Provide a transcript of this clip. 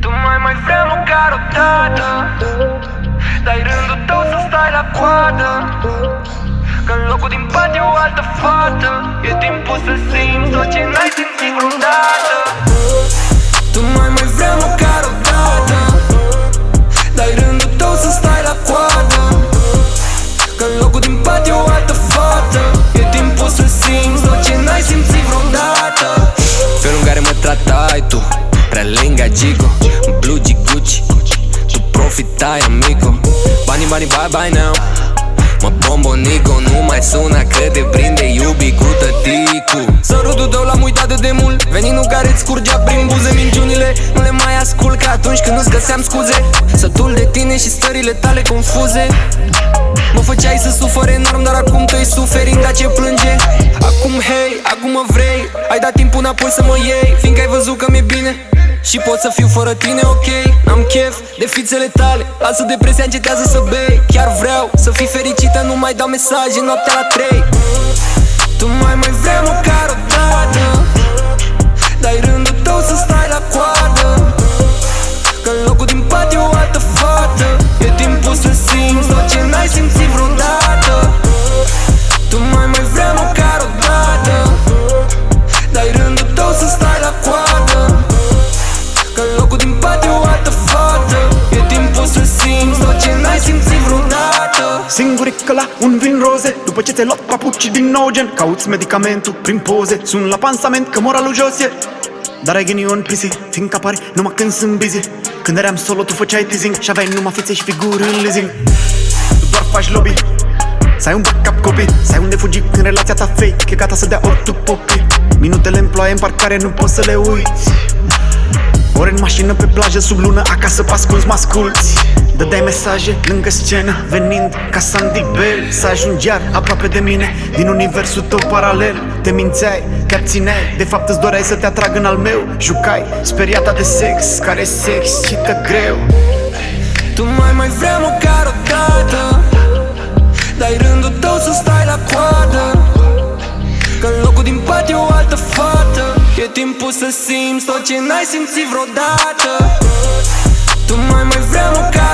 Tu mai mai vrei măcar o dată. Dai rândul tău să stai la coadă. Că în locul din pat e o altă fată. E timpul să simți Gigo Blue G Gucci. Tu profitai amigo. Banii, banii, bye bye now. Mă bombonico, nu mai suna că te prinde iubi cu tăticu Sărutul tău l-am uitat de demult. Veninul care îți scurgea prin buze Minciunile nu le mai ascult ca atunci când îți găseam scuze Sătul de tine și stările tale confuze. Mă făceai să sufăr enorm, dar acum tu-i suferința ce plânge? Acum hei, acum mă vrei? Ai dat timpul înapoi să mă iei Fiindcă ai văzut că mi-e bine și pot să fiu fără tine, ok Am chef de fițele tale. Lasă depresia, încetează să bei. Chiar vreau să fii fericită Nu mai dau mesaje noaptea la 3 Singurică la un vin roze După ce ți-ai luat papuci din nou gen Cauți medicamentul prin poze. Sun la pansament că moralul jos e. Dar ai ghinion pisi, fiindcă apari numai când sunt busy. Când eram solo tu făceai teasing Și aveai numai fițe și figuri în leasing. Tu doar faci lobby. Să ai un backup copii Să ai unde fugi când relația ta fake E gata să dea ori tu popi Minutele în ploaie în parcare nu poți să le uiți ori în mașină pe plajă, sub lună, acasă pe ascuns mă asculti Dădeai mesaje lângă scenă, venind ca Sandy Bell Să ajungi iar aproape de mine, din universul tău paralel Te mințeai, te abțineai, de fapt îți doreai să te atrag în al meu. Jucai, speriata de sex, care sex cită greu. Tu mai mai vrei măcar o E timpul să simți tot ce n-ai simțit vreodată. Tu mai mai vrei măcar o dată